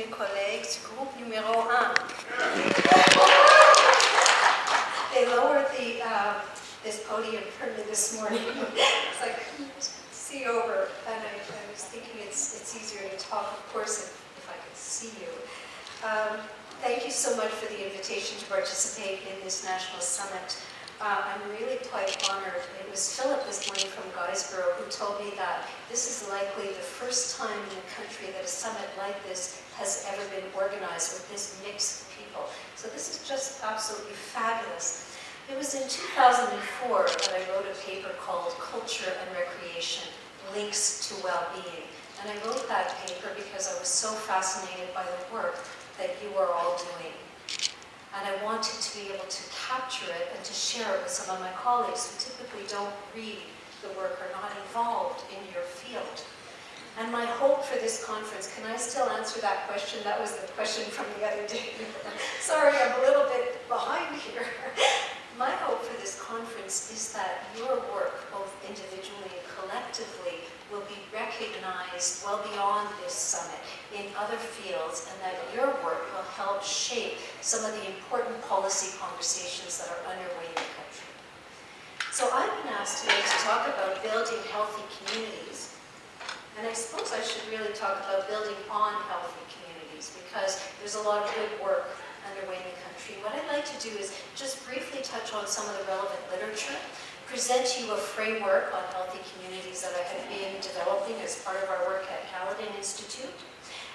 mes collègues du numéro 1. They lowered the, uh, this podium for me this morning. it's like, see over, and I, I, was thinking it's, it's easier to talk, of course, if, if I could see you. Um, thank you so much for the invitation to participate in this national summit. Uh, I'm really quite honored. It was Philip this morning from Guysborough who told me that this is likely the first time in the country that a summit like this has ever been organized with this mix of people. So this is just absolutely fabulous. It was in 2004 that I wrote a paper called Culture and Recreation, Links to Well-Being. And I wrote that paper because I was so fascinated by the work that you are all doing and I wanted to be able to capture it and to share it with some of my colleagues who typically don't read the work or not involved in your field. And my hope for this conference, can I still answer that question? That was the question from the other day. Sorry, I'm a little bit behind here. My hope for this conference is that your work, both individually and collectively, will be recognized well beyond this summit in other fields and that your work will help shape some of the important policy conversations that are underway in the country. So I've been asked today to talk about building healthy communities. And I suppose I should really talk about building on healthy communities because there's a lot of good work underway in the country. What I'd like to do is just briefly touch on some of the relevant literature present to you a framework on healthy communities that I have been developing as part of our work at Caledon Institute.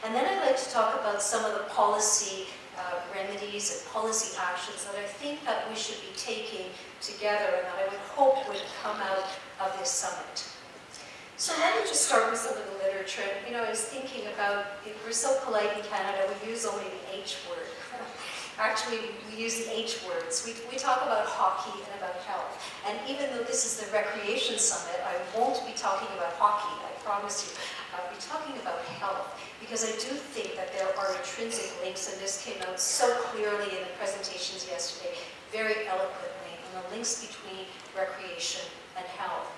And then I'd like to talk about some of the policy uh, remedies and policy actions that I think that we should be taking together and that I would hope would come out of this summit. So let me just start with some of the literature. You know, I was thinking about, we're so polite in Canada, we use only the H word. Actually, we use the H words. We, we talk about hockey and about health. And even though this is the recreation summit, I won't be talking about hockey, I promise you. I'll be talking about health because I do think that there are intrinsic links, and this came out so clearly in the presentations yesterday, very eloquently, on the links between recreation and health.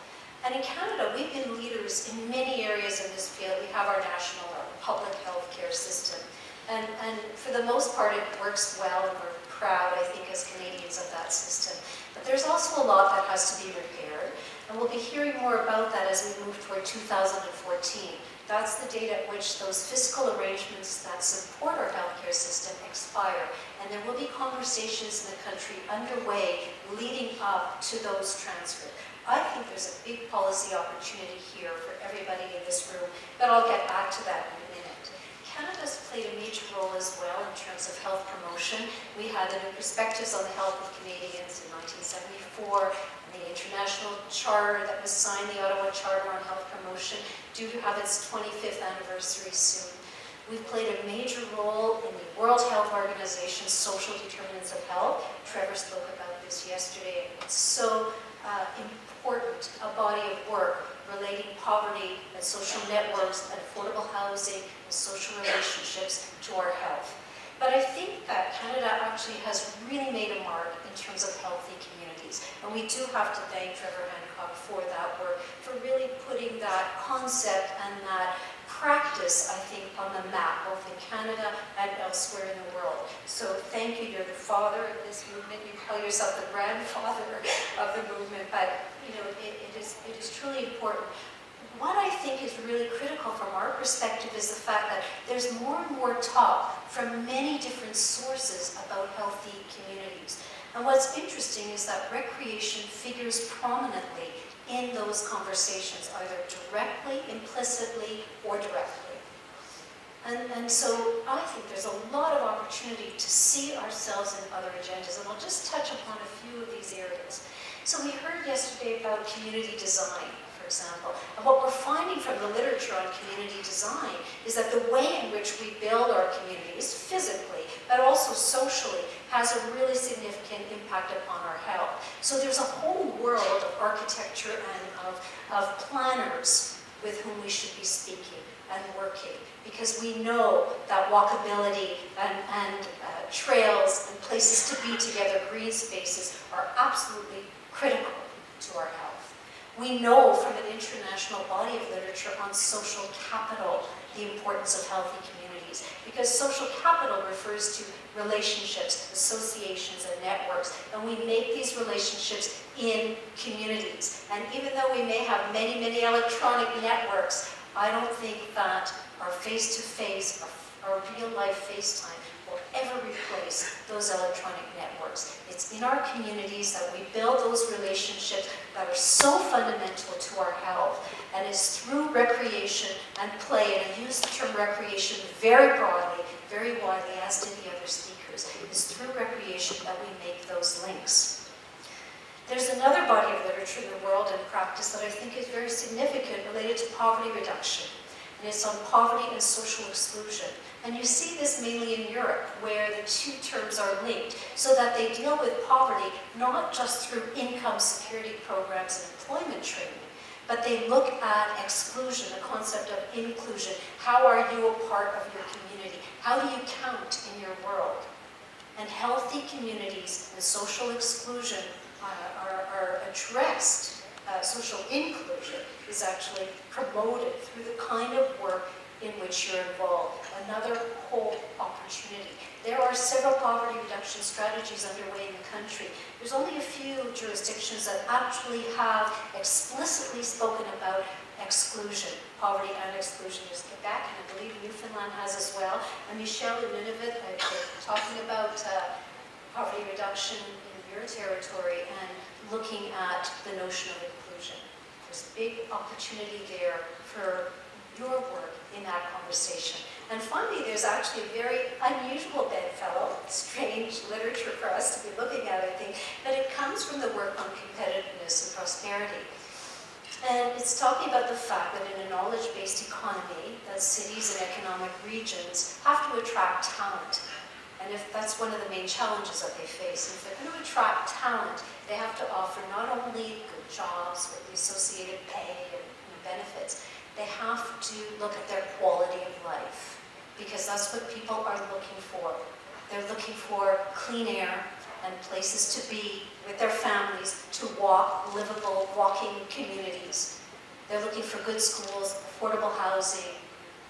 And in Canada, we've been leaders in many areas in this field. We have our national public health care system. And, and for the most part, it works well, and we're proud, I think, as Canadians of that system. But there's also a lot that has to be repaired, and we'll be hearing more about that as we move toward 2014. That's the date at which those fiscal arrangements that support our healthcare system expire, and there will be conversations in the country underway leading up to those transfers. I think there's a big policy opportunity here for everybody in this room, but I'll get back to that Canada's played a major role as well in terms of health promotion. We had the new perspectives on the health of Canadians in 1974, and the international charter that was signed, the Ottawa Charter on Health Promotion, due to have its 25th anniversary soon. We've played a major role in the World Health Organization's social determinants of health. Trevor spoke about this yesterday. It's so uh, important, a body of work relating poverty and social networks and affordable housing social relationships to our health. But I think that Canada actually has really made a mark in terms of healthy communities. And we do have to thank Trevor Hancock for that work, for really putting that concept and that practice, I think, on the map, both in Canada and elsewhere in the world. So thank you, you're the father of this movement. You call yourself the grandfather of the movement, but you know, it, it, is, it is truly important. What I think is really critical from our perspective is the fact that there's more and more talk from many different sources about healthy communities. And what's interesting is that recreation figures prominently in those conversations, either directly, implicitly, or directly. And, and so I think there's a lot of opportunity to see ourselves in other agendas, and I'll just touch upon a few of these areas. So we heard yesterday about community design, example, and what we're finding from the literature on community design is that the way in which we build our communities, physically, but also socially, has a really significant impact upon our health. So there's a whole world of architecture and of, of planners with whom we should be speaking and working because we know that walkability and, and uh, trails and places to be together, green spaces, are absolutely critical to our health. We know from an international body of literature on social capital the importance of healthy communities because social capital refers to relationships, associations, and networks. And we make these relationships in communities. And even though we may have many, many electronic networks, I don't think that our face-to-face, -face, our real-life FaceTime will ever replace those electronic networks. It's in our communities that we build those relationships that are so fundamental to our health. And it's through recreation and play, and I use the term recreation very broadly, very widely, as did the other speakers. It's through recreation that we make those links. There's another body of literature in the world and practice that I think is very significant related to poverty reduction. And it's on poverty and social exclusion. And you see this mainly in Europe, where the two terms are linked, so that they deal with poverty not just through income security programs and employment training, but they look at exclusion, the concept of inclusion. How are you a part of your community? How do you count in your world? And healthy communities and social exclusion uh, are, are addressed. Uh, social inclusion is actually promoted through the kind of work in which you're involved. Another whole opportunity. There are several poverty reduction strategies underway in the country. There's only a few jurisdictions that actually have explicitly spoken about exclusion, poverty and exclusion. There's Quebec, and I believe Newfoundland has as well. And Michelle in Nunavut, uh, talking about uh, poverty reduction in your territory and looking at the notion of inclusion. There's a big opportunity there for your work in that conversation. And finally, there's actually a very unusual bedfellow, strange literature for us to be looking at, I think, but it comes from the work on competitiveness and prosperity. And it's talking about the fact that in a knowledge-based economy, that cities and economic regions have to attract talent. And if that's one of the main challenges that they face, And if they're going to attract talent, they have to offer not only good jobs with the associated pay and benefits, they have to look at their quality of life because that's what people are looking for. They're looking for clean air and places to be with their families, to walk, livable, walking communities. They're looking for good schools, affordable housing,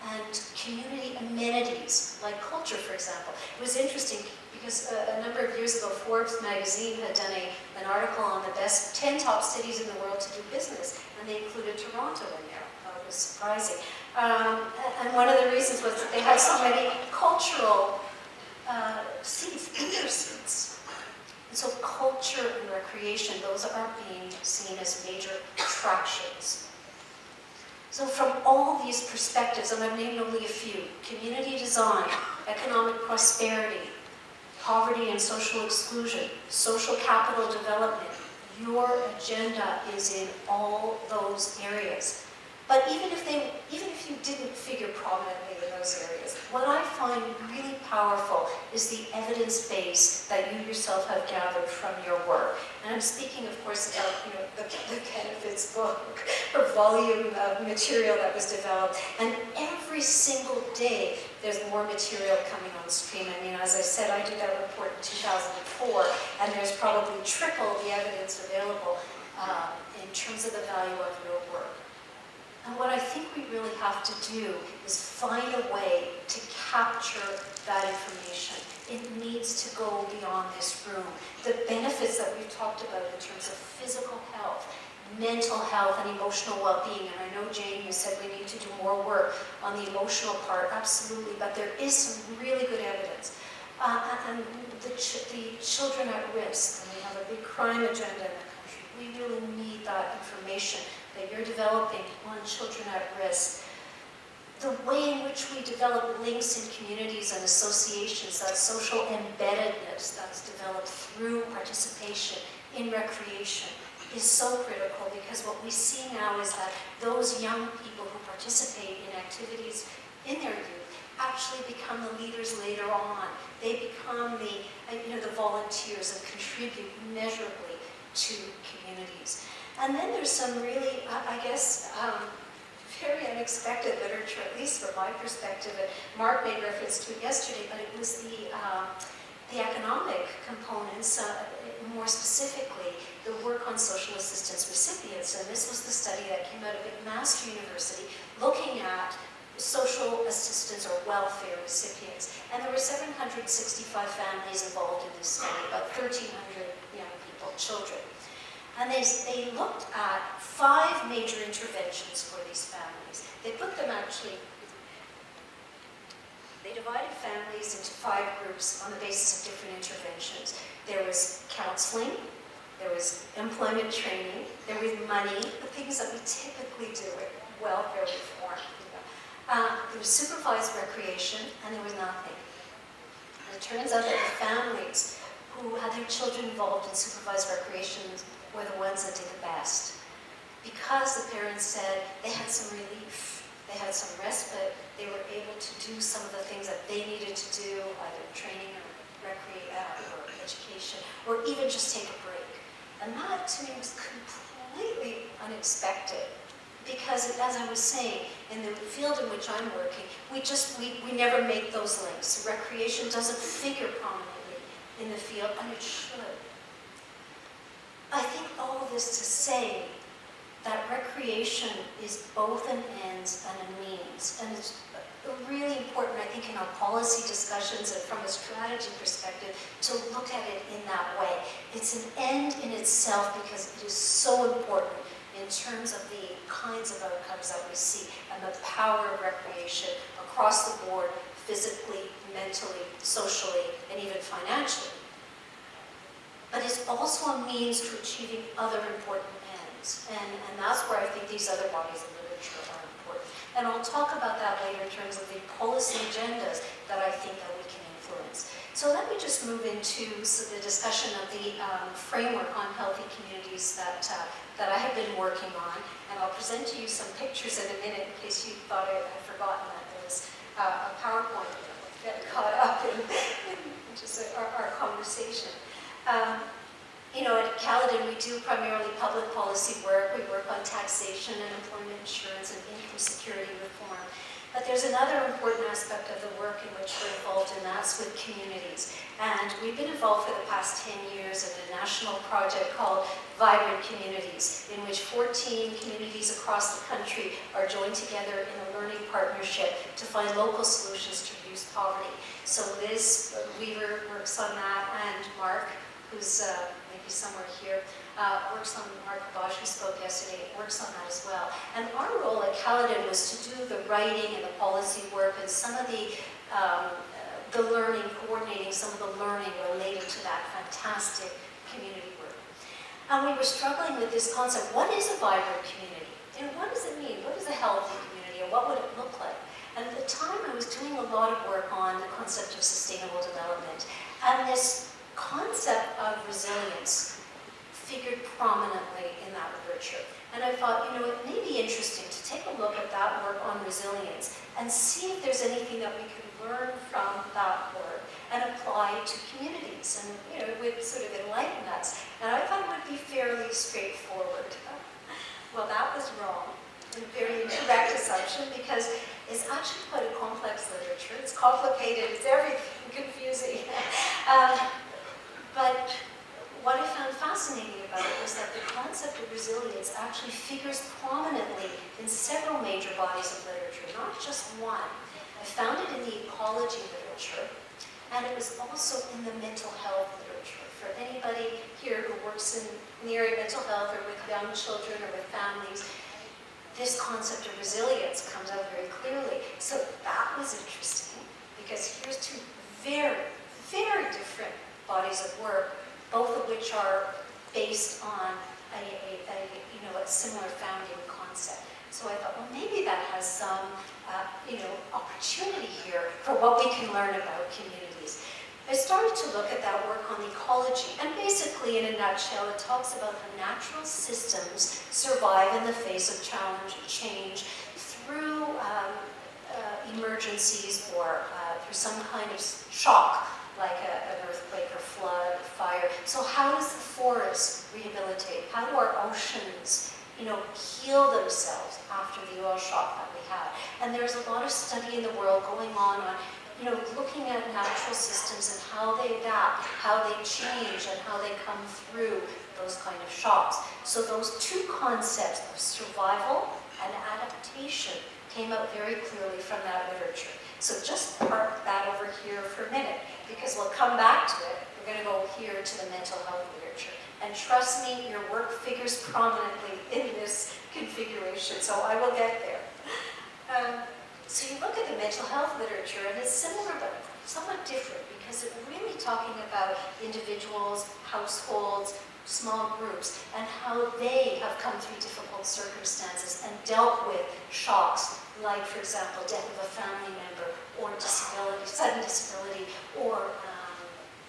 and community amenities, like culture, for example. It was interesting because a, a, number of years ago, Forbes magazine had done a, an article on the best 10 top cities in the world to do business, and they included Toronto in there was surprising. Um, and one of the reasons was that they had so many cultural uh, seats, their seats. And so culture and recreation, those are being seen as major attractions. So from all these perspectives, and I've named only a few, community design, economic prosperity, poverty and social exclusion, social capital development, your agenda is in all those areas. But even if they, even if you didn't figure prominently in those areas, what I find really powerful is the evidence base that you yourself have gathered from your work. And I'm speaking, of course, about you know, the, the Benefits book or volume of material that was developed. And every single day, there's more material coming on stream. I mean, as I said, I did that report in 2004, and there's probably triple the evidence available uh, in terms of the value of your work. And what I think we really have to do is find a way to capture that information. It needs to go beyond this room. The benefits that we've talked about in terms of physical health, mental health and emotional well-being, and I know Jane, you said we need to do more work on the emotional part, absolutely, but there is some really good evidence. Uh, and the, ch the children at risk, and we have a big crime agenda in the country, we really need that information that you're developing on children at risk, the way in which we develop links in communities and associations, that social embeddedness that's developed through participation in recreation is so critical because what we see now is that those young people who participate in activities in their youth actually become the leaders later on. They become the, uh, you know, the volunteers and contribute measurably to communities. And then there's some really, I guess, um, very unexpected literature, at least from my perspective. And Mark made reference to it yesterday, but it was the, uh, the economic components, uh, more specifically, the work on social assistance recipients. And this was the study that came out of McMaster University, looking at social assistance or welfare recipients. And there were 765 families involved in this study, about 1,300 young people, children. And they, they looked at five major interventions for these families. They put them actually, they divided families into five groups on the basis of different interventions. There was counseling, there was employment training, there was money, the things that we typically do with welfare reform. Uh, there was supervised recreation, and there was nothing. And it turns out that the families who had their children involved in supervised recreation were the ones that did the best. Because the parents said they had some relief, they had some respite, they were able to do some of the things that they needed to do, either training or recreate uh, or education, or even just take a break. And that to me was completely unexpected because as I was saying, in the field in which I'm working, we just, we, we never make those links. Recreation doesn't figure prominently in the field, and it should. I think all of this to say that recreation is both an ends and a means, and it's really important, I think, in our policy discussions and from a strategy perspective to look at it in that way. It's an end in itself because it is so important in terms of the kinds of outcomes that we see and the power of recreation across the board, physically, mentally, socially, and even financially. But it's also a means to achieving other important ends. And, and that's where I think these other bodies of literature are important. And I'll talk about that later in terms of the policy agendas that I think that we can influence. So let me just move into the discussion of the um, framework on healthy communities that, uh, that I have been working on. And I'll present to you some pictures in a minute in case you thought I had forgotten that there was uh, a PowerPoint that caught up in, in just our, our conversation. Um, you know, at Caledon, we do primarily public policy work. We work on taxation and employment insurance and income security reform. But there's another important aspect of the work in which we're involved, and that's with communities. And we've been involved for the past 10 years in a national project called Vibrant Communities, in which 14 communities across the country are joined together in a learning partnership to find local solutions to reduce poverty. So Liz Weaver works on that, and Mark, who's uh, maybe somewhere here, uh, works on, Mark Bosch, who spoke yesterday, works on that as well. And our role at Caledon was to do the writing and the policy work and some of the, um, the learning, coordinating some of the learning related to that fantastic community work. And we were struggling with this concept, what is a vibrant community? And what does it mean? What is a healthy community? And what would it look like? And at the time, I was doing a lot of work on the concept of sustainable development. And this concept of resilience figured prominently in that literature. And I thought, you know, it may be interesting to take a look at that work on resilience and see if there's anything that we can learn from that work and apply to communities and, you know, would sort of enlighten us. And I thought it would be fairly straightforward. well, that was wrong. A very incorrect assumption because it's actually quite a complex literature. It's complicated, it's everything confusing. um, but what I found fascinating about it was that the concept of resilience actually figures prominently in several major bodies of literature, not just one. I found it in the ecology literature, and it was also in the mental health literature. For anybody here who works in, the area of mental health or with young children or with families, this concept of resilience comes out very clearly. So that was interesting, because here's two very, very different bodies of work both of which are based on a, a, a you know, a similar founding concept. So I thought, well, maybe that has some, uh, you know, opportunity here for what we can learn about communities. I started to look at that work on ecology, and basically, in a nutshell, it talks about how natural systems survive in the face of challenge and change through um, uh, emergencies or uh, through some kind of shock like a, an earthquake or flood or fire. So how does the forest rehabilitate? How do our oceans, you know, heal themselves after the oil shock that we had? And there's a lot of study in the world going on on, you know, looking at natural systems and how they adapt, how they change, and how they come through those kind of shocks. So those two concepts of survival and adaptation came out very clearly from that literature. So just park that over here for a minute, because we'll come back to it. We're going to go here to the mental health literature. And trust me, your work figures prominently in this configuration, so I will get there. Um, so you look at the mental health literature, and it's similar but somewhat different, because it's really talking about individuals, households, small groups, and how they have come through difficult circumstances and dealt with shocks, like, for example, death of a family member, or disability, sudden disability, or um,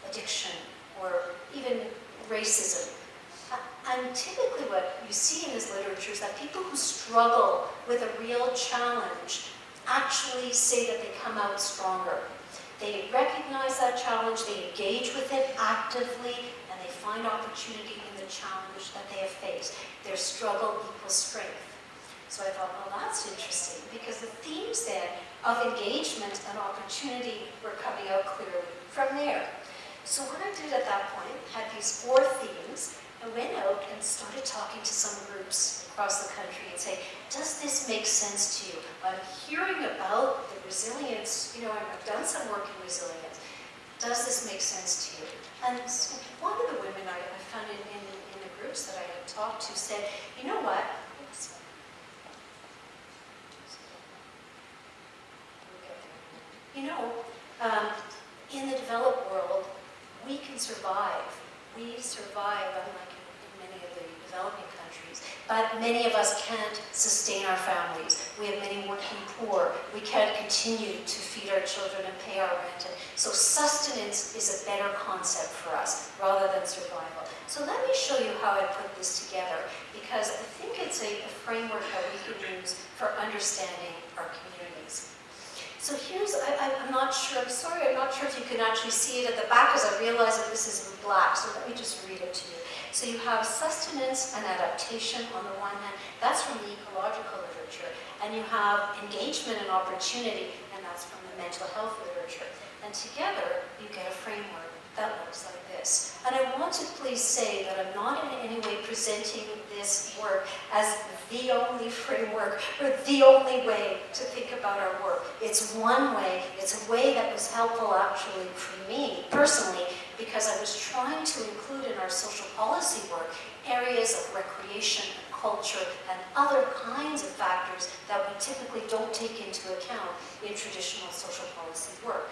addiction, or even racism. And typically what you see in this literature is that people who struggle with a real challenge actually say that they come out stronger. They recognize that challenge, they engage with it actively, and they find opportunity in the challenge that they have faced. Their struggle equals strength. So I thought, well, that's interesting, because the themes then of engagement and opportunity were coming out clearly from there. So what I did at that point, had these four themes, I went out and started talking to some groups across the country and say, does this make sense to you? I'm hearing about the resilience, you know, I've done some work in resilience. Does this make sense to you? And one of the women I, I found in, in, in the groups that I had talked to said, you know what? You know, um, in the developed world, we can survive. We survive, unlike in, in many of the developing countries, but many of us can't sustain our families. We have many working poor. We can't continue to feed our children and pay our rent. And so sustenance is a better concept for us rather than survival. So let me show you how I put this together because I think it's a, a framework that we can use for understanding our communities. So here's, I, am not sure, I'm sorry, I'm not sure if you can actually see it at the back as I realize that this is in black, so let me just read it to you. So you have sustenance and adaptation on the one hand, that's from the ecological literature, and you have engagement and opportunity, and that's from the mental health literature. And together, you get a framework that looks like this. And I want to please say that I'm not in any way presenting this work as the only framework or the only way to think about our work. It's one way, it's a way that was helpful actually for me personally because I was trying to include in our social policy work areas of recreation culture and other kinds of factors that we typically don't take into account in traditional social policy work.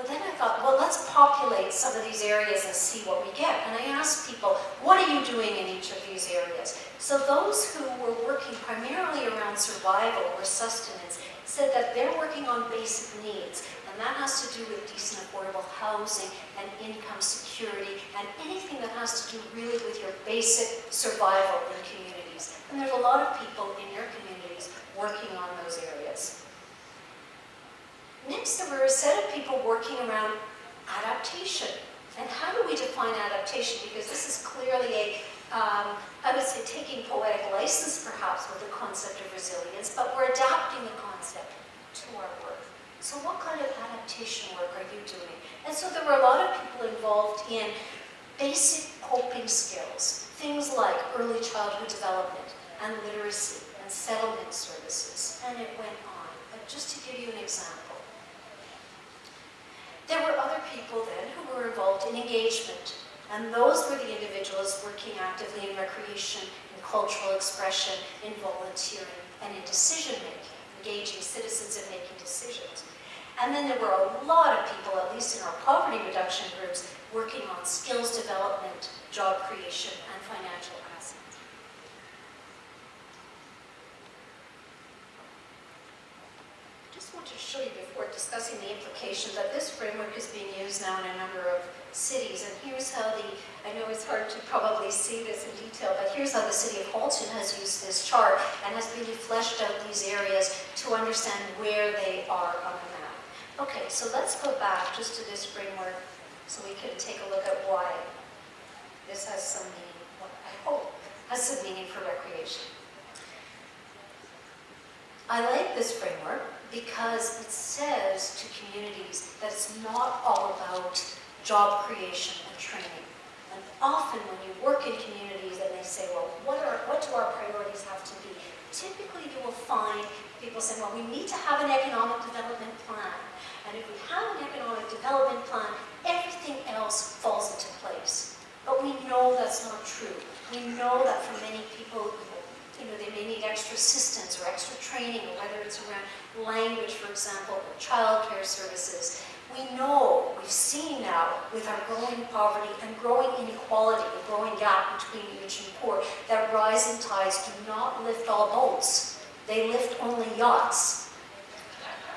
But then I thought, well, let's populate some of these areas and see what we get. And I asked people, what are you doing in each of these areas? So those who were working primarily around survival or sustenance said that they're working on basic needs. And that has to do with decent affordable housing and income security and anything that has to do really with your basic survival in communities. And there's a lot of people in your communities working on those areas. Next, there were a set of people working around adaptation. And how do we define adaptation? Because this is clearly a, um, I would say, taking poetic license perhaps with the concept of resilience, but we're adapting the concept to our work. So what kind of adaptation work are you doing? And so there were a lot of people involved in basic coping skills, things like early childhood development and literacy and settlement services, and it went on. But just to give you an example, there were other people then who were involved in engagement, and those were the individuals working actively in recreation, in cultural expression, in volunteering, and in decision-making, engaging citizens in making decisions. And then there were a lot of people, at least in our poverty reduction groups, working on skills development, job creation, and financial just want to show you before discussing the implications that this framework is being used now in a number of cities. And here's how the, I know it's hard to probably see this in detail, but here's how the city of Halton has used this chart and has really fleshed out these areas to understand where they are on the map. Okay, so let's go back just to this framework so we can take a look at why this has some meaning, what I hope, has some meaning for recreation. I like this framework because it says to communities that it's not all about job creation and training. And often when you work in communities and they say, well, what are, what do our priorities have to be? Typically you will find people saying, well, we need to have an economic development plan. And if we have an economic development plan, everything else falls into place. But we know that's not true. We know that for many people, you know, they may need extra assistance or extra training, or whether it's around language, for example, or childcare services. We know, we've seen now with our growing poverty and growing inequality, the growing gap between rich and poor, that rising tides do not lift all boats. They lift only yachts.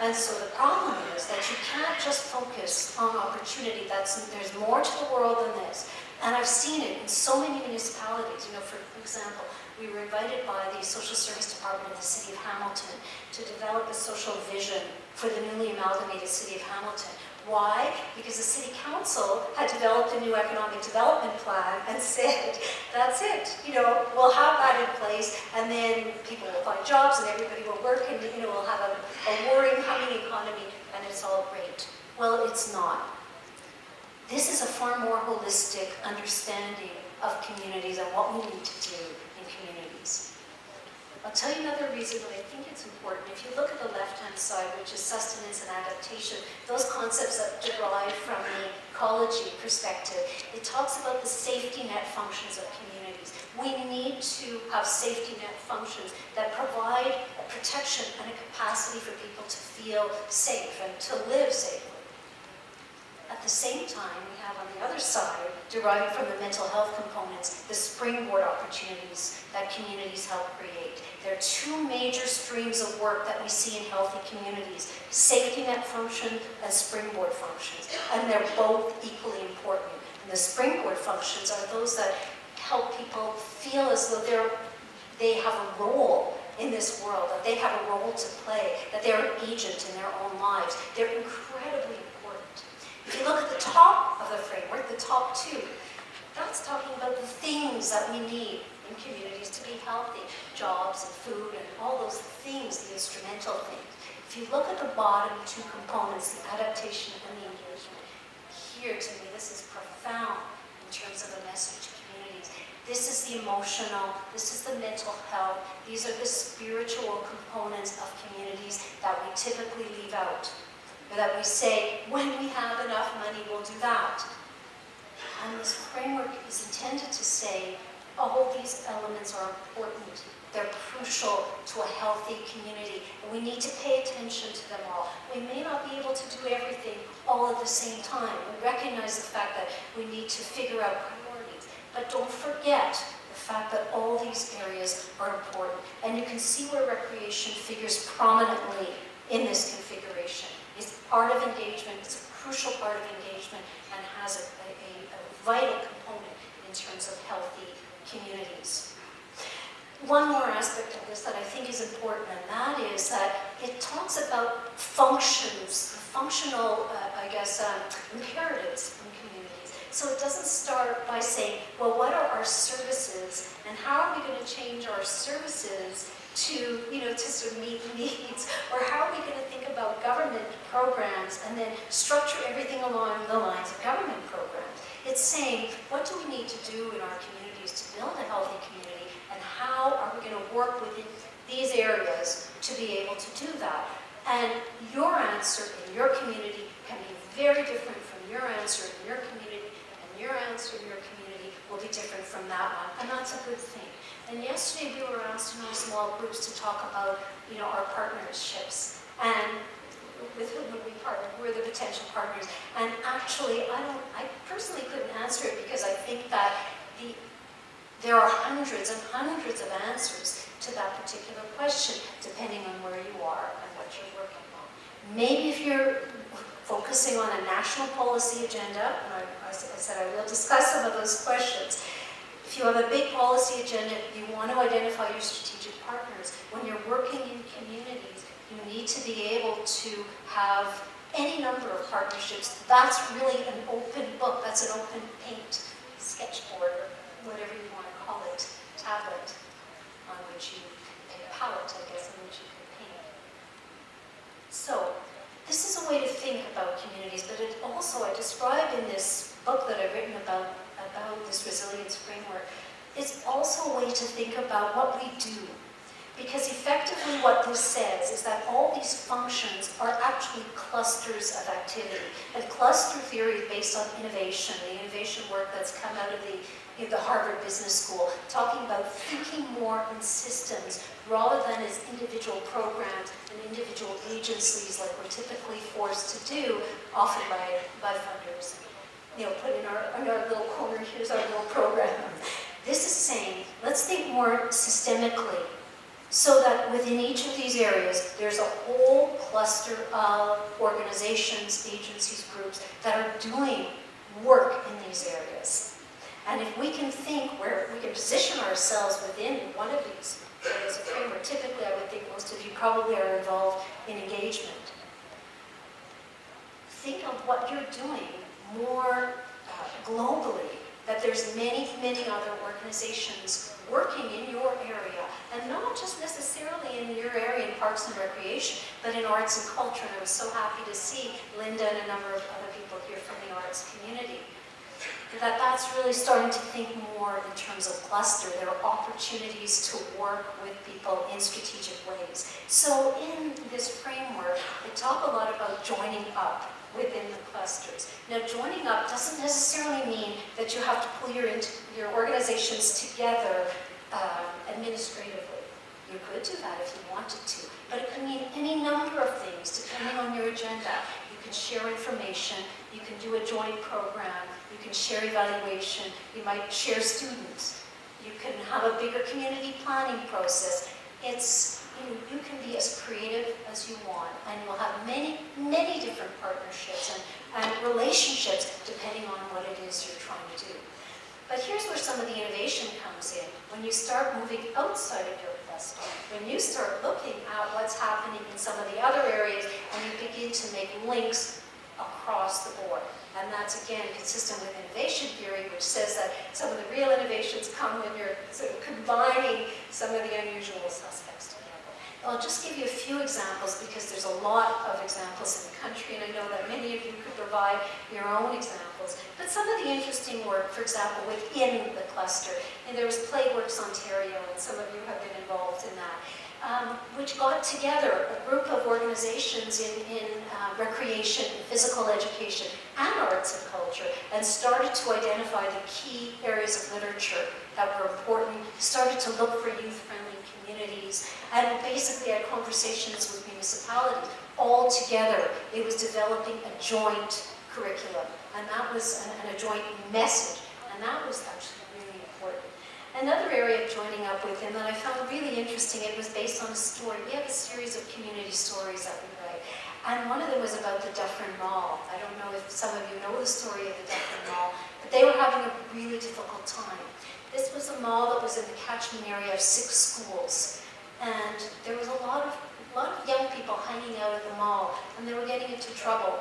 And so the problem is that you can't just focus on opportunity. That's, there's more to the world than this. And I've seen it in so many municipalities. You know, for example, we were invited by the Social Service Department of the City of Hamilton to develop a social vision for the newly amalgamated City of Hamilton. Why? Because the City Council had developed a new economic development plan and said, that's it, you know, we'll have that in place and then people will find jobs and everybody will work and, you know, we'll have a, a humming economy and it's all great. Well, it's not. This is a far more holistic understanding of communities and what we need to do. I'll tell you another reason that I think it's important. If you look at the left-hand side, which is sustenance and adaptation, those concepts that derive from the ecology perspective, it talks about the safety net functions of communities. We need to have safety net functions that provide a protection and a capacity for people to feel safe and to live safely. At the same time, have on the other side, deriving from the mental health components, the springboard opportunities that communities help create. There are two major streams of work that we see in healthy communities, safety net function and springboard functions, and they're both equally important. And the springboard functions are those that help people feel as though they're, they have a role in this world, that they have a role to play, that they're an agent in their own lives. They're incredibly if you look at the top of the framework, the top two, that's talking about the things that we need in communities to be healthy, jobs and food and all those things, the instrumental things. If you look at the bottom two components, the adaptation and the engagement, here to me this is profound in terms of the message to communities. This is the emotional, this is the mental health, these are the spiritual components of communities that we typically leave out that we say, when we have enough money, we'll do that. And this framework is intended to say, all these elements are important. They're crucial to a healthy community, and we need to pay attention to them all. We may not be able to do everything all at the same time. We recognize the fact that we need to figure out priorities, but don't forget the fact that all these areas are important. And you can see where recreation figures prominently in this configuration part of engagement, it's a crucial part of engagement, and has a, a, a vital component in terms of healthy communities. One more aspect of this that I think is important, and that is that it talks about functions, functional, uh, I guess, um, imperatives in communities. So it doesn't start by saying, well, what are our services, and how are we going to change our services to, you know, to sort of meet needs? Or how are we going to think about government programs and then structure everything along the lines of government programs? It's saying, what do we need to do in our communities to build a healthy community and how are we going to work within these areas to be able to do that? And your answer in your community can be very different from your answer in your community and your answer in your community will be different from that one. And that's a good thing. And yesterday we were asked in our small groups to talk about, you know, our partnerships and with whom would we partner, who are the potential partners. And actually, I don't, I personally couldn't answer it because I think that the, there are hundreds and hundreds of answers to that particular question, depending on where you are and what you're working on. Maybe if you're focusing on a national policy agenda, and I, I said I will discuss some of those questions, if you have a big policy agenda, you want to identify your strategic partners. When you're working in communities, you need to be able to have any number of partnerships. That's really an open book. That's an open paint sketchboard, or whatever you want to call it, tablet, on which you, a palette, I guess, on which you can paint. So, this is a way to think about communities, but it also, I describe in this book that I've written about about this resilience framework, it's also a way to think about what we do. Because effectively what this says is that all these functions are actually clusters of activity. And cluster theory based on innovation, the innovation work that's come out of the, in the Harvard Business School, talking about thinking more in systems rather than as individual programs and individual agencies like we're typically forced to do, often by, by funders. You know, put in our, in our little corner, here's our little program. This is saying, let's think more systemically so that within each of these areas, there's a whole cluster of organizations, agencies, groups that are doing work in these areas. And if we can think where we can position ourselves within one of these areas of framework, typically I would think most of you probably are involved in engagement. Think of what you're doing more uh, globally, that there's many, many other organizations working in your area, and not just necessarily in your area in parks and recreation, but in arts and culture. And I was so happy to see Linda and a number of other people here from the arts community. That that's really starting to think more in terms of cluster. There are opportunities to work with people in strategic ways. So in this framework, we talk a lot about joining up within the clusters. Now, joining up doesn't necessarily mean that you have to pull your, your organizations together um, administratively. You could do that if you wanted to, but it could mean any number of things depending on your agenda. You can share information, you can do a joint program, you can share evaluation, you might share students, you can have a bigger community planning process. It's you, you can be as creative as you want, and you'll have many, many different partnerships and, and relationships depending on what it is you're trying to do. But here's where some of the innovation comes in. When you start moving outside of your cluster, when you start looking at what's happening in some of the other areas, and you begin to make links across the board. And that's, again, consistent with innovation theory, which says that some of the real innovations come when you're sort of combining some of the unusual suspects I'll just give you a few examples because there's a lot of examples in the country and I know that many of you could provide your own examples. But some of the interesting work, for example, within the cluster, and there was Playworks Ontario and some of you have been involved in that, um, which got together a group of organizations in, in uh, recreation, physical education, and arts and culture, and started to identify the key areas of literature that were important, started to look for youth-friendly and basically had conversations with municipalities. All together, it was developing a joint curriculum, and that was, and, and a joint message, and that was actually really important. Another area of joining up with him that I found really interesting, it was based on a story. We have a series of community stories that we and one of them was about the Dufferin Mall. I don't know if some of you know the story of the Dufferin Mall, but they were having a really difficult time. This was a mall that was in the catchment area of six schools. And there was a lot of, a lot of young people hanging out at the mall, and they were getting into trouble.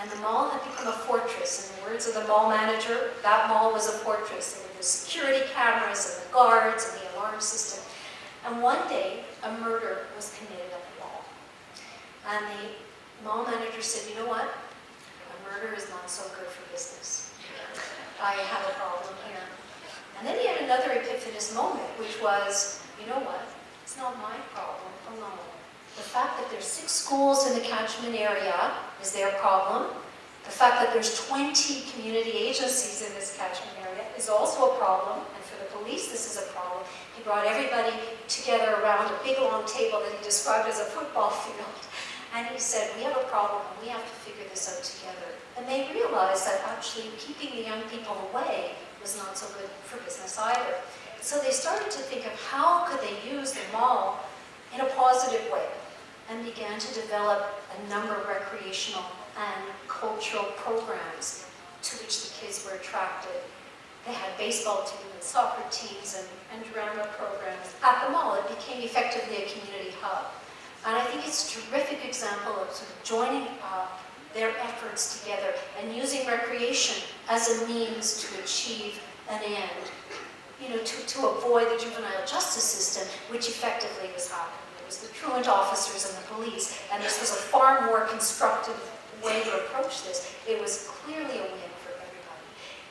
And the mall had become a fortress. In the words of the mall manager, that mall was a fortress. There were the security cameras and the guards and the alarm system. And one day, a murder was committed at the mall. And the mall manager said, you know what? A murder is not so good for business. I have a problem here. And then he had another epiphanous moment, which was, you know what? It's not my problem alone. The fact that there's six schools in the catchment area is their problem. The fact that there's 20 community agencies in this catchment area is also a problem. And for the police, this is a problem. He brought everybody together around a big long table that he described as a football field. And he said, we have a problem and we have to figure this out together. And they realized that actually keeping the young people away was not so good for business either. So they started to think of how could they use the mall in a positive way and began to develop a number of recreational and cultural programs to which the kids were attracted. They had baseball teams and soccer teams and, and drama programs at the mall. It became effectively a community hub. And I think it's a terrific example of sort of joining up their efforts together and using recreation as a means to achieve an end, you know, to, to avoid the juvenile justice system, which effectively was happening. It was the truant officers and the police, and this was a far more constructive way to approach this. It was clearly a win.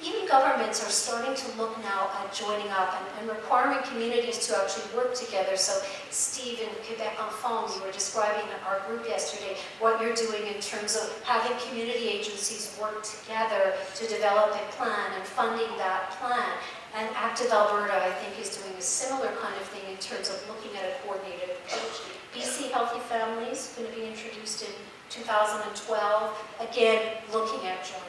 Even governments are starting to look now at joining up and, and requiring communities to actually work together. So Steve in Quebec en Forme, you were describing our group yesterday, what you're doing in terms of having community agencies work together to develop a plan and funding that plan. And Active Alberta, I think, is doing a similar kind of thing in terms of looking at a coordinated approach. BC Healthy Families, is going to be introduced in 2012, again, looking at up.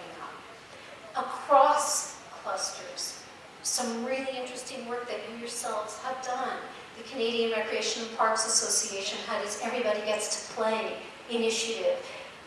Across clusters, some really interesting work that you yourselves have done. The Canadian Recreation and Parks Association had its Everybody Gets to Play initiative.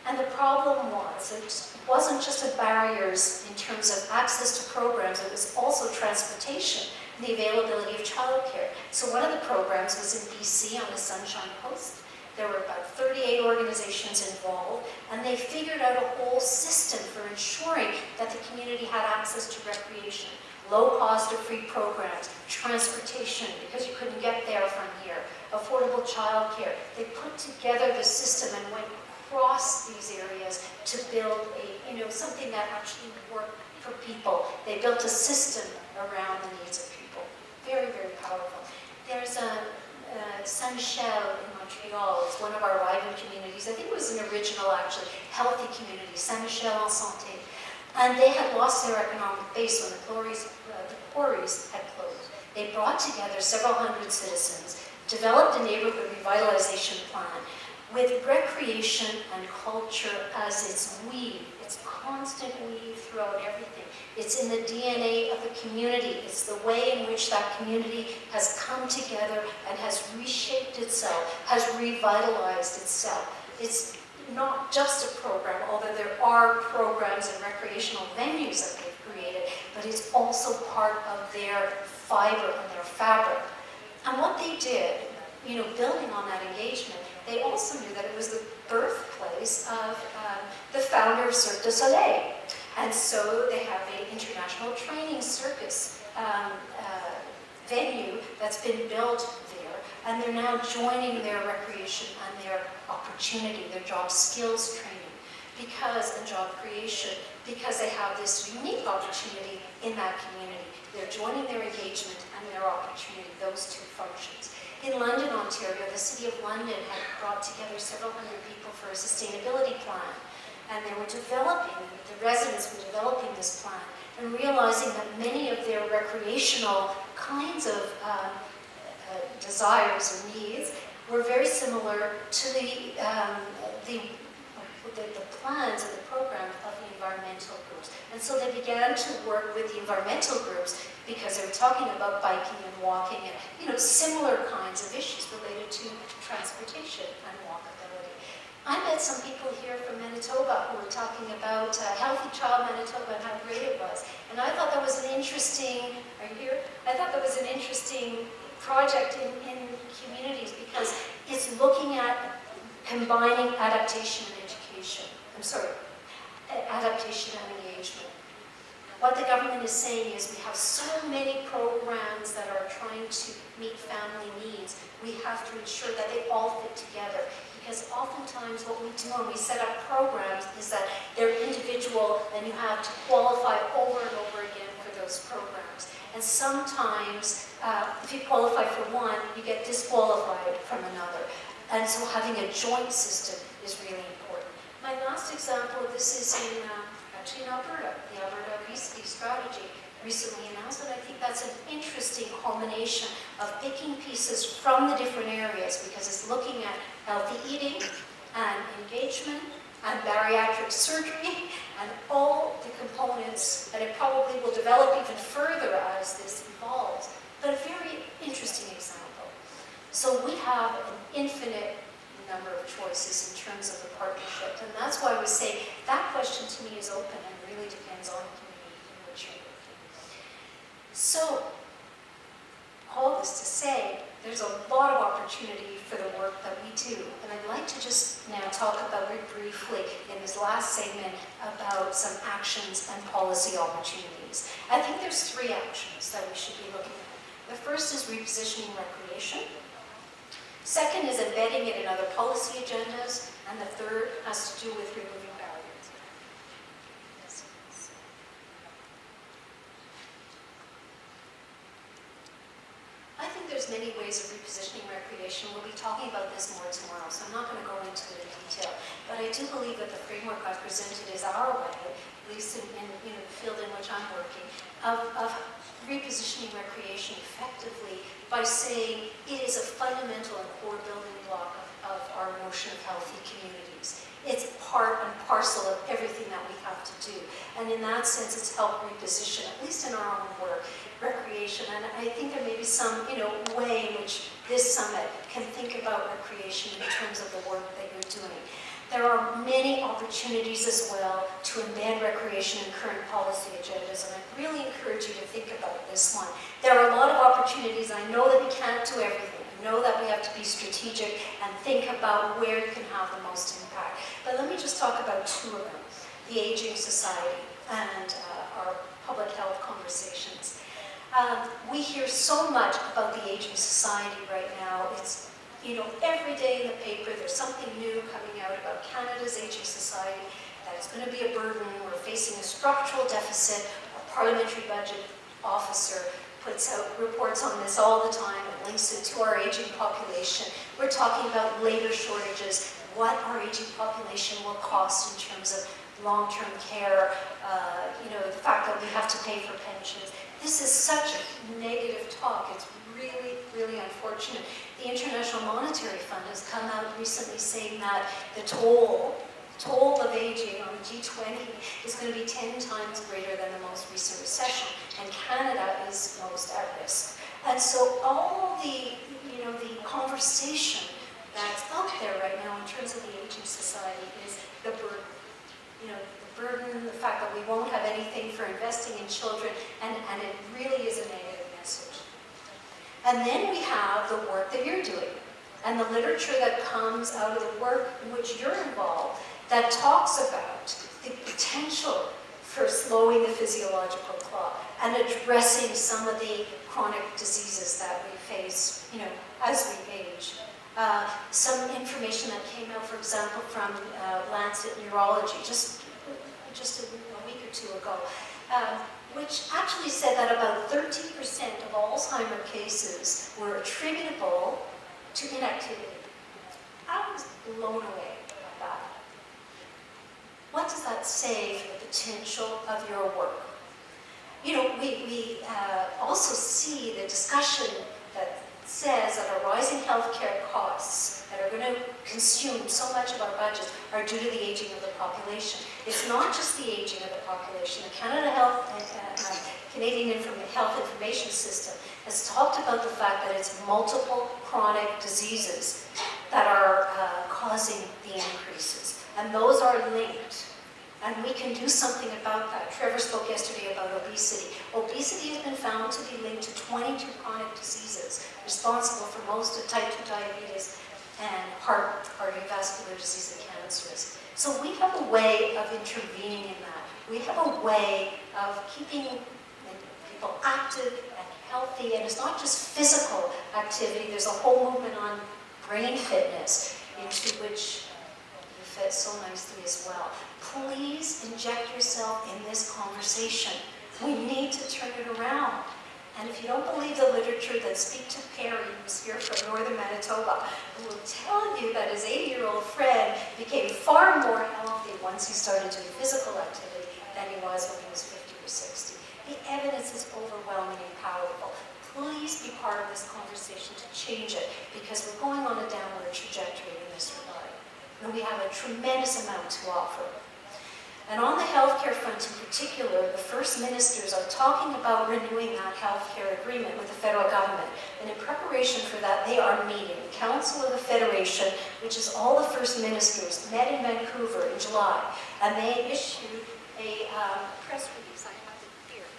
And the problem was, it wasn't just the barriers in terms of access to programs, it was also transportation and the availability of childcare. So one of the programs was in BC on the Sunshine Coast. There were about 38 organizations involved, and they figured out a whole system for ensuring that the community had access to recreation, low cost or free programs, transportation, because you couldn't get there from here, affordable childcare. They put together the system and went across these areas to build a, you know, something that actually worked for people. They built a system around the needs of people. Very, very powerful. There's a, uh, Saint-Michel in Montreal. It's one of our Vibrant Communities. I think it was an original, actually, healthy community, Saint-Michel en Santé. And they had lost their economic base when the quarries, uh, the quarries had closed. They brought together several hundred citizens, developed a neighborhood revitalization plan with recreation and culture as its weave, its constant weave throughout everything. It's in the DNA of the community. It's the way in which that community has come together and has reshaped itself, has revitalized itself. It's not just a program, although there are programs and recreational venues that they've created, but it's also part of their fiber and their fabric. And what they did, you know, building on that engagement, they also knew that it was the birthplace of the founder of Cirque du Soleil. And so they have an international training circus um, uh, venue that's been built there, and they're now joining their recreation and their opportunity, their job skills training, because and job creation, because they have this unique opportunity in that community. They're joining their engagement and their opportunity, those two functions. In London, Ontario, the City of London had brought together several hundred people for a sustainability plan and they were developing, the residents were developing this plan and realizing that many of their recreational kinds of um, uh, desires or needs were very similar to the, um, the, the, the, plans and the program of the environmental groups. And so they began to work with the environmental groups because they were talking about biking and walking and you know similar kinds of issues related to transportation and walkability. I met some people here from Manitoba who were talking about uh, Healthy Child Manitoba and how great it was. And I thought that was an interesting, are you here? I thought that was an interesting project in, in communities because it's looking at combining adaptation and education. I'm sorry, adaptation and engagement. What the government is saying is we have so many programs that are trying to meet family needs. We have to ensure that they all fit together because oftentimes what we do when we set up programs is that they're individual and you have to qualify over and over again for those programs. And sometimes, uh, if you qualify for one, you get disqualified from another. And so having a joint system is really important. My last example this is in, uh, actually in Alberta, the Alberta Obesity Strategy recently announced, and I think that's an interesting culmination of picking pieces from the different areas because it's looking at healthy eating and engagement and bariatric surgery and all the components, and it probably will develop even further as this evolves, but a very interesting example. So we have an infinite number of choices in terms of the partnership, and that's why we say that question to me is open and really depends on so, all this to say, there's a lot of opportunity for the work that we do. And I'd like to just now talk about very briefly in this last segment about some actions and policy opportunities. I think there's three actions that we should be looking at. The first is repositioning recreation. Second is embedding it in other policy agendas. And the third has to do with removing many ways of repositioning recreation. We'll be talking about this more tomorrow, so I'm not going to go into it in detail. But I do believe that the framework I've presented is our way, at least in, in you know, the field in which I'm working, of, of repositioning recreation effectively by saying it is a fundamental and core building block of, of our notion of healthy communities. It's part and parcel of everything that we have to do. And in that sense, it's helped reposition, at least in our own work, recreation. And I think there may be some, you know, way in which this summit can think about recreation in terms of the work that you're doing. There are many opportunities as well to embed recreation in current policy agendas, and I really encourage you to think about this one. There are a lot of opportunities. I know that we can't do everything. Know that we have to be strategic and think about where you can have the most impact. But let me just talk about two of them, the Aging Society and uh, our public health conversations. Um, we hear so much about the Aging Society right now. It's you know, every day in the paper there's something new coming out about Canada's aging society, that it's going to be a burden, we're facing a structural deficit, our parliamentary budget officer puts out reports on this all the time and links it to our aging population. We're talking about labor shortages, what our aging population will cost in terms of long-term care, uh, you know, the fact that we have to pay for pensions. This is such a negative talk. It's really, really unfortunate. The International Monetary Fund has come out recently saying that the toll, toll of aging on the G20 is going to be 10 times greater than the most recent recession, and Canada is most at risk. And so all the, you know, the conversation that's out there right now in terms of the aging society is the burden. You know, the burden, the fact that we won't have anything for investing in children, and, and it really is a negative message. And then we have the work that you're doing and the literature that comes out of the work in which you're involved that talks about the potential for slowing the physiological clock and addressing some of the chronic diseases that we face, you know, as we age. Uh, some information that came out, for example, from uh, Lancet Neurology just, just a, a week or two ago, um, which actually said that about 13% of Alzheimer cases were attributable to inactivity. I was blown away by that. What does that say for the potential of your work? You know, we, we uh, also see the discussion that says that our rising healthcare costs that are going to consume so much of our budget are due to the aging of the population. It's not just the aging of the population. The Canada Health, uh, uh, Canadian Inform Health Information System has talked about the fact that it's multiple chronic diseases that are uh, causing the increases. And those are linked. And we can do something about that. Trevor spoke yesterday about obesity. Obesity has been found to be linked to 22 chronic diseases, responsible for most of type 2 diabetes and heart cardiovascular disease and cancer risk. So we have a way of intervening in that. We have a way of keeping people active and healthy, and it's not just physical activity, there's a whole movement on brain fitness into which fit so nicely as well. Please inject yourself in this conversation. We need to turn it around. And if you don't believe the literature, then speak to Perry, who's here from northern Manitoba, who will tell you that his 80-year-old friend became far more healthy once he started doing physical activity than he was when he was 50 or 60. The evidence is overwhelming and powerful. Please be part of this conversation to change it, because we're going on a downward trajectory in this regard. And we have a tremendous amount to offer. And on the healthcare front in particular, the first ministers are talking about renewing that healthcare agreement with the federal government. And in preparation for that, they are meeting. The Council of the Federation, which is all the first ministers, met in Vancouver in July. And they issued a um, press release. I have it here.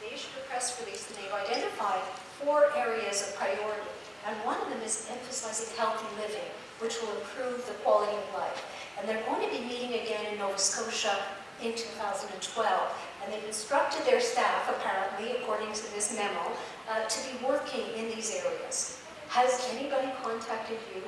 They issued a press release and they've identified four areas of priority. And one of them is emphasizing healthy living, which will improve the quality of life. And they're going to be meeting again in Nova Scotia in 2012. And they've instructed their staff, apparently, according to this memo, uh, to be working in these areas. Has anybody contacted you?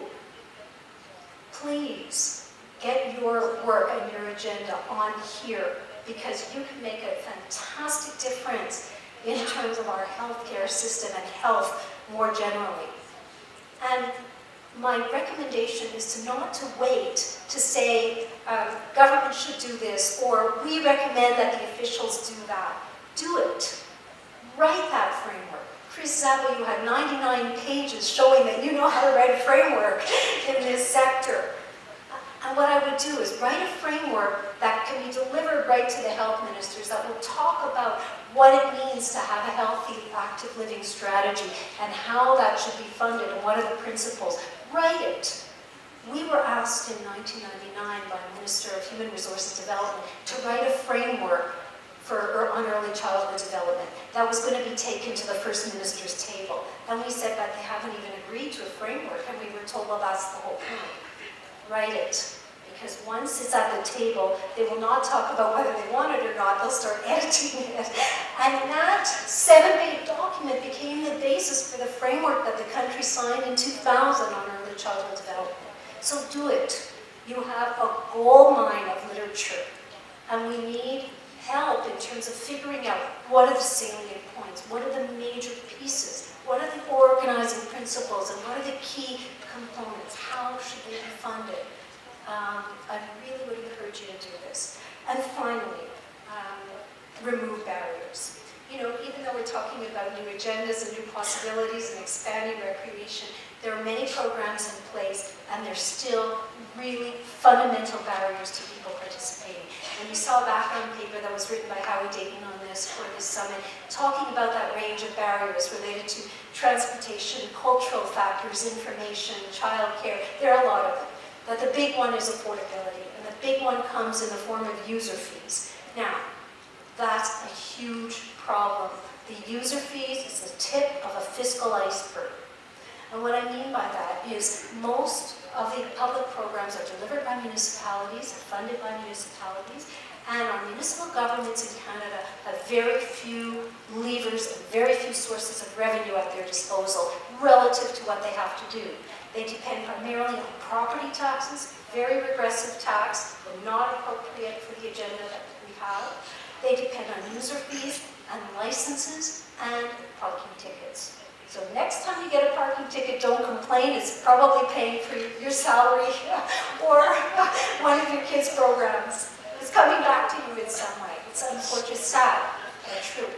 Please get your work and your agenda on here because you can make a fantastic difference in terms of our healthcare system and health more generally. And my recommendation is to not to wait to say um, government should do this or we recommend that the officials do that. Do it. Write that framework. Chris Zabo, you had 99 pages showing that you know how to write a framework in this sector. And what I would do is write a framework that can be delivered right to the health ministers that will talk about what it means to have a healthy, active living strategy and how that should be funded and what are the principles. Write it. We were asked in 1999 by Minister of Human Resources Development to write a framework for er, on early childhood development that was going to be taken to the First Minister's table. And we said that they haven't even agreed to a framework, and we were told, well, that's the whole point write it. Because once it's at the table, they will not talk about whether they want it or not, they'll start editing it. And that seven-page document became the basis for the framework that the country signed in 2000 on early childhood development. So do it. You have a gold mine of literature. And we need help in terms of figuring out what are the salient points, what are the major pieces, what are the organizing principles, and what are the key components, how should they be funded. Um, I really would encourage you to do this. And finally, um, remove barriers. You know, even though we're talking about new agendas and new possibilities and expanding recreation, there are many programs in place and there's still really fundamental barriers to people participating. And you saw a background paper that was written by Howie Dayton on this for this summit, talking about that range of barriers related to transportation, cultural factors, information, childcare. There are a lot of them. But the big one is affordability, and the big one comes in the form of user fees. Now, that's a huge problem. The user fees is the tip of a fiscal iceberg. And what I mean by that is most of the public programs are delivered by municipalities, funded by municipalities, and our municipal governments in Canada have very few levers and very few sources of revenue at their disposal relative to what they have to do. They depend primarily on property taxes, very regressive tax, not appropriate for the agenda that we have. They depend on user fees and licenses and parking tickets. So next time you get a parking ticket, don't complain. It's probably paying for your salary or one of your kids' programs. It's coming back to you in some way. It's unfortunate, sad, but true.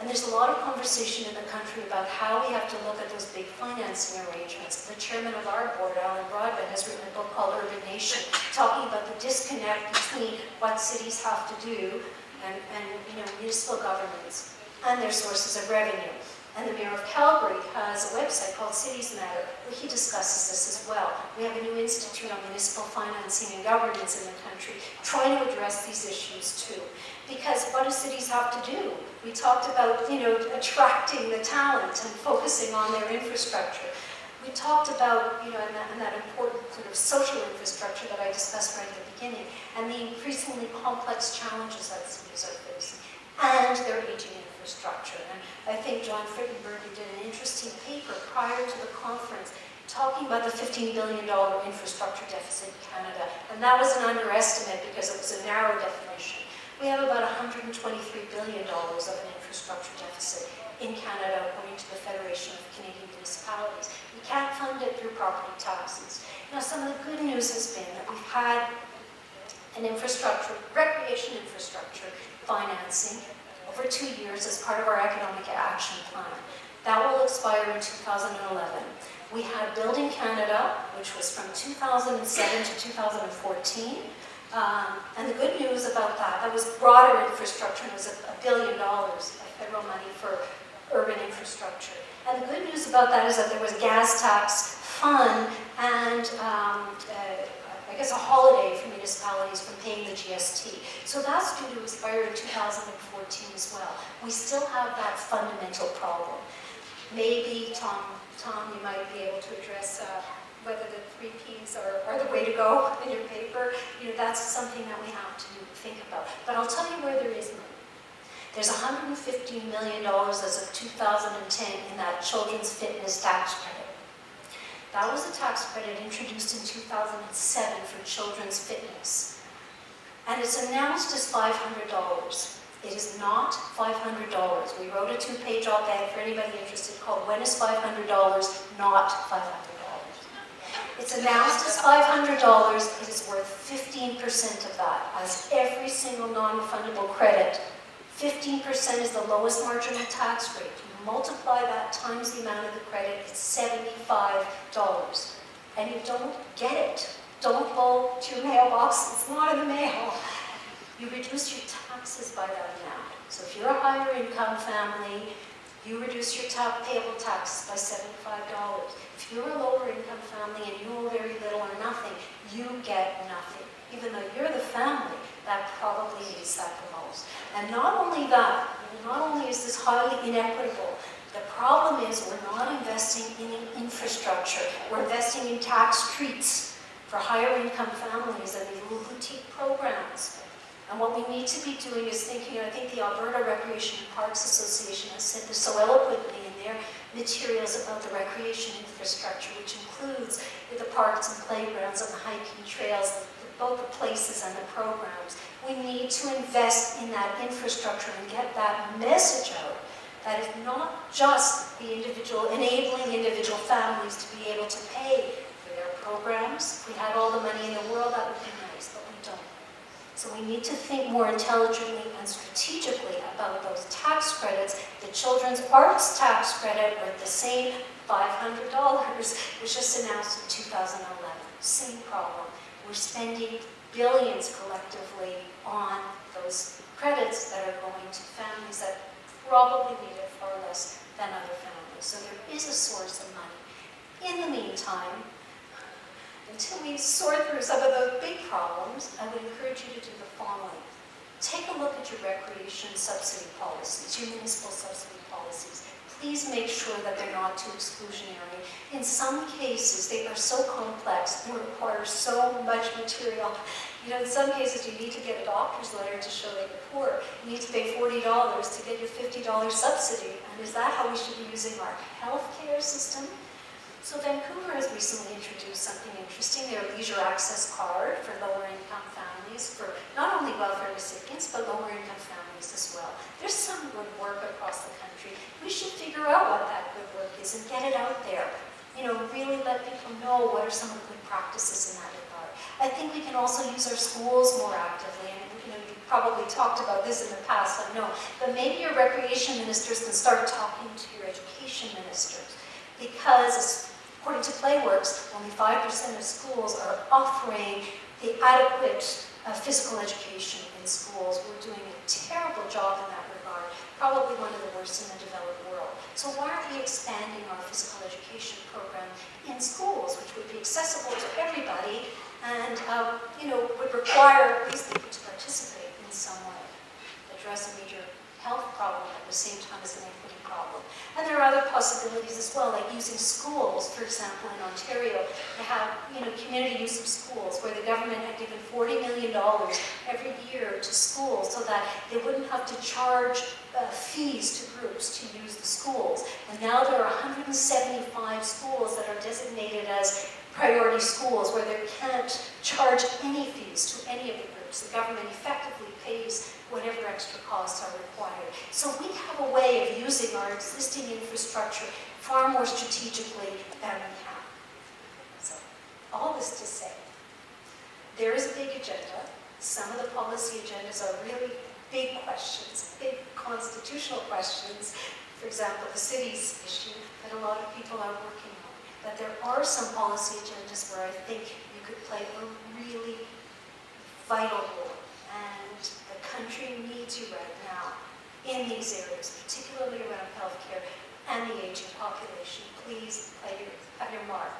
And there's a lot of conversation in the country about how we have to look at those big financing arrangements. The chairman of our board, Alan Broadbent, has written a book called Urban Nation, talking about the disconnect between what cities have to do and, and you know, municipal governments and their sources of revenue. And the Mayor of Calgary has a website called Cities Matter, where he discusses this as well. We have a new institute on municipal financing and governance in the country, trying to address these issues too. Because what do cities have to do? We talked about, you know, attracting the talent and focusing on their infrastructure. We talked about, you know, and that, and that important sort of social infrastructure that I discussed right at the beginning, and the increasingly complex challenges that cities are facing, and their aging infrastructure. And I think John Frittenberger did an interesting paper prior to the conference talking about the $15 billion infrastructure deficit in Canada. And that was an underestimate because it was a narrow definition. We have about $123 billion of an infrastructure deficit in Canada, according to the Federation of Canadian Municipalities. We can't fund it through property taxes. Now, some of the good news has been that we've had an infrastructure, recreation infrastructure financing over two years as part of our economic action plan. That will expire in 2011. We had Building Canada, which was from 2007 to 2014. Um, and the good news about that, that was broader infrastructure, and it was a, a billion dollars of federal money for urban infrastructure. And the good news about that is that there was gas tax fund and um, uh, I guess, a holiday for municipalities from paying the GST. So that's due to expire in 2014 as well. We still have that fundamental problem. Maybe, Tom, Tom, you might be able to address uh, whether the three Ps are, are the way to go in your paper. You know, that's something that we have to think about. But I'll tell you where there is money. There's $150 million as of 2010 in that children's fitness tax credit. That was a tax credit introduced in 2007 for children's fitness. And it's announced as $500. It is not $500. We wrote a two-page op-ed for anybody interested called When is $500 Not $500? It's announced as $500, it is worth 15% of that, as every single non-refundable credit. 15% is the lowest marginal tax rate. Multiply that times the amount of the credit, it's $75. And you don't get it. Don't go to your mailbox, it's not in the mail. You reduce your taxes by that amount. So if you're a higher income family, you reduce your ta payable taxes by $75. If you're a lower income family and you owe very little or nothing, you get nothing. Even though you're the family, that probably needs that the most. And not only that, not only is this highly inequitable, the problem is we're not investing in infrastructure. We're investing in tax treats for higher income families and these little boutique programs. And what we need to be doing is thinking, I think the Alberta Recreation and Parks Association has said this so eloquently in their materials about the recreation infrastructure, which includes the parks and playgrounds and the hiking trails, both the places and the programs. We need to invest in that infrastructure and get that message out that is not just the individual, enabling individual families to be able to pay for their programs. If we had all the money in the world, that would be nice, but we don't. So we need to think more intelligently and strategically about those tax credits. The children's arts tax credit worth the same $500 was just announced in 2011. Same problem. We're spending billions collectively on those credits that are going to families that probably need it far less than other families. So there is a source of money. In the meantime, until we sort through some of those big problems, I would encourage you to do the following. Take a look at your recreation subsidy policies, your municipal subsidy policies. Please make sure that they're not too exclusionary. In some cases, they are so complex and require so much material. You know, in some cases, you need to get a doctor's letter to show that you're poor. You need to pay $40 to get your $50 subsidy. And is that how we should be using our healthcare system? So Vancouver has recently introduced something interesting, their leisure access card for lower income families, for not only welfare recipients, but lower income families as well. There's some good work across the country. We should figure out what that good work is and get it out there. You know, really let people know what are some of the good practices in that regard. I think we can also use our schools more actively. And you know, you probably talked about this in the past, I know. But maybe your recreation ministers can start talking to your education ministers because According to Playworks, only 5% of schools are offering the adequate physical education in schools. We're doing a terrible job in that regard, probably one of the worst in the developed world. So why aren't we expanding our physical education program in schools, which would be accessible to everybody and uh, you know would require these people to participate in some way, address a major health problem at the same time as an equity problem. And there are other possibilities as well, like using schools, for example, in Ontario, to have you know, community use of schools, where the government had given $40 million every year to schools so that they wouldn't have to charge uh, fees to groups to use the schools. And now there are 175 schools that are designated as priority schools where they can't charge any fees to any of the groups. The government effectively pays whatever extra costs are required. So we have a way of using our existing infrastructure far more strategically than we have. So all this to say, there is a big agenda. Some of the policy agendas are really big questions, big constitutional questions. For example, the city's issue that a lot of people are working on. But there are some policy agendas where I think you could play a really vital role And the country needs you right now in these areas, particularly around healthcare and the aging population. Please play your, have your mark.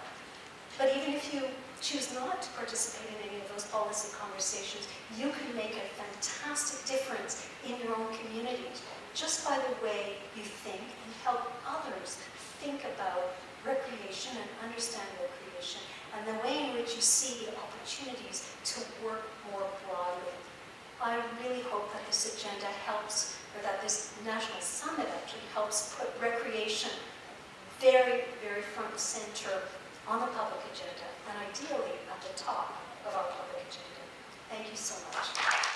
But even if you choose not to participate in any those policy conversations, you can make a fantastic difference in your own communities just by the way you think and help others think about recreation and understand recreation and the way in which you see the opportunities to work more broadly. I really hope that this agenda helps, or that this national summit actually helps put recreation very, very front and center on the public agenda, and ideally at the top of our public agenda. Thank you so much.